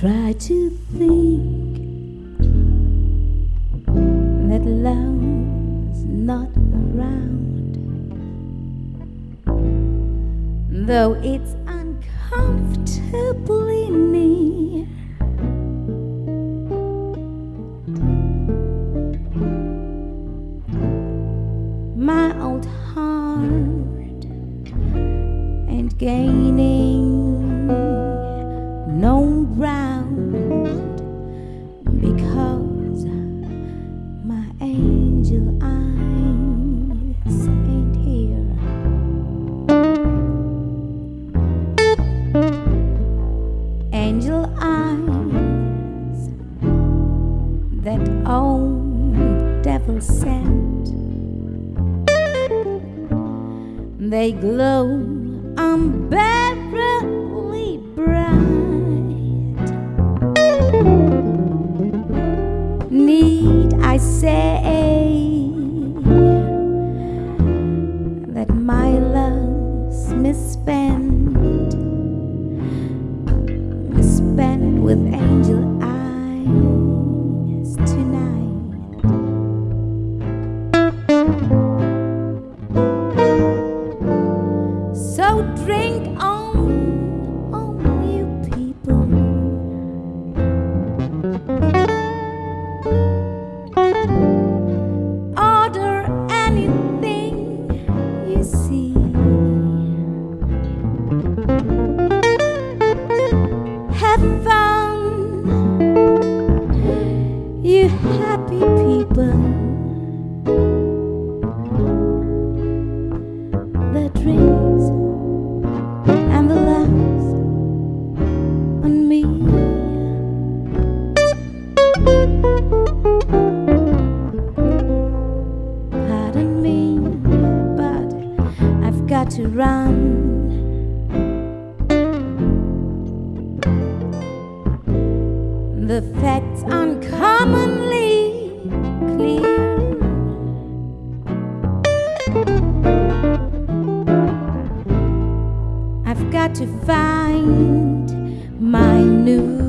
try to think that love's not around, though it's uncomfortably near. My old heart and gaining no ground angel eyes ain't here. Angel eyes that old devil sent, they glow unbearably bright. Need I say that my love's misspent, The facts uncommonly clear. I've got to find my new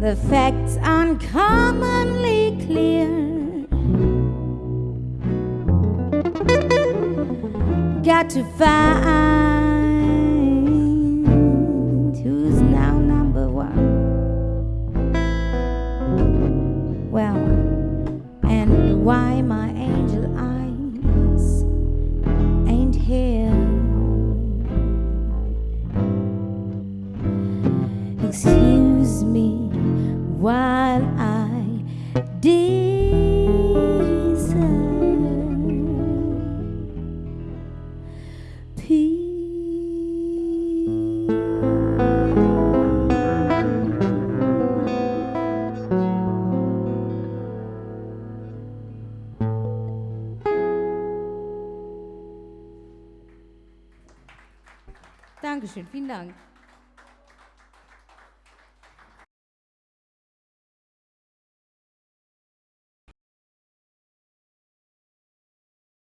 The facts uncommonly clear. Got to find who's now number one. Well, and why my angel eyes ain't here. Excuse me while I Dankeschön, vielen Dank.